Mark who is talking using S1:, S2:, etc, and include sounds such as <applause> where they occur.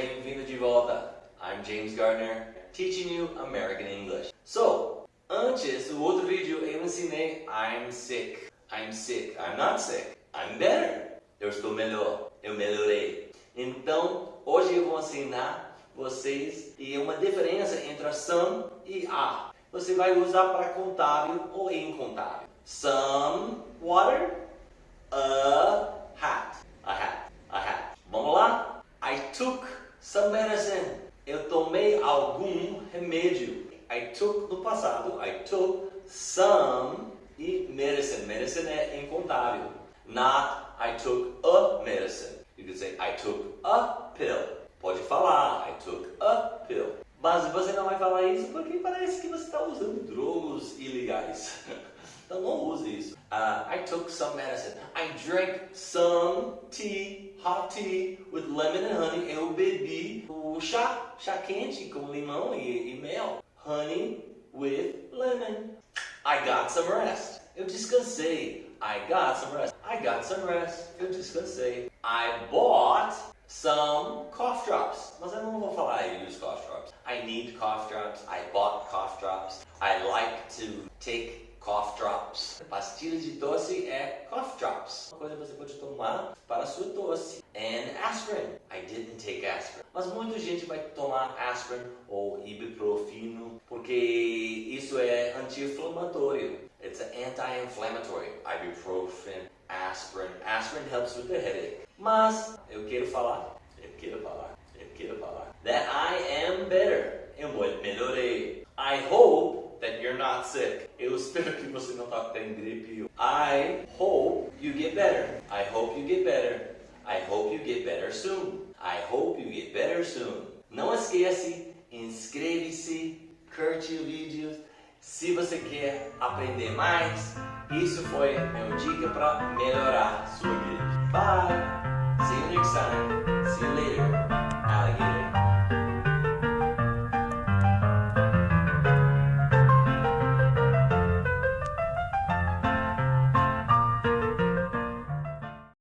S1: bem-vindo de volta. I'm James Gardner, teaching you American English. So, antes, o outro vídeo eu ensinei I'm sick. I'm sick. I'm not sick. I'm better. Eu estou melhor. Eu melhorei. Então, hoje eu vou ensinar vocês e uma diferença entre a some e a. Você vai usar para contábil ou incontábil. Some water, a hat. A hat. A hat. Vamos lá? I took some medicine. Eu tomei algum remédio. I took no passado. I took some e medicine. Medicine é incontável. Not I took a medicine. You can say I took a pill. Pode falar I took a pill. Mas você não vai falar isso porque parece que você está usando drogas ilegais. <laughs> Use isso. Uh, I took some medicine. I drank some tea, hot tea with lemon and honey. Eu bebi o chá, chá quente com limão e, e mel. Honey with lemon. I got some rest. Eu descansei. I got some rest. I got some rest. Eu descansei. I bought some cough drops. Mas eu não vou falar I use cough drops. I need cough drops. I bought cough drops. I like to take cough drops. Pastilha de tosse é cough drops. Uma coisa que você pode tomar para sua tosse. And aspirin. I didn't take aspirin. Mas muita gente vai tomar aspirin ou ibuprofeno porque isso é anti-inflamatório. It's anti-inflammatory. Ibuprofen, aspirin. Aspirin helps with the headache. Mas eu quero falar, eu quero falar, eu quero falar that I am better. Eu melhorei. I hope that you're not sick. Eu espero que você não está tendo gripe. I hope you get better. I hope you get better. I hope you get better soon. I hope you get better soon. Não esquece, inscreve-se, curte o vídeo. Se você quer aprender mais, isso foi meu dica para melhorar sua gripe. Bye!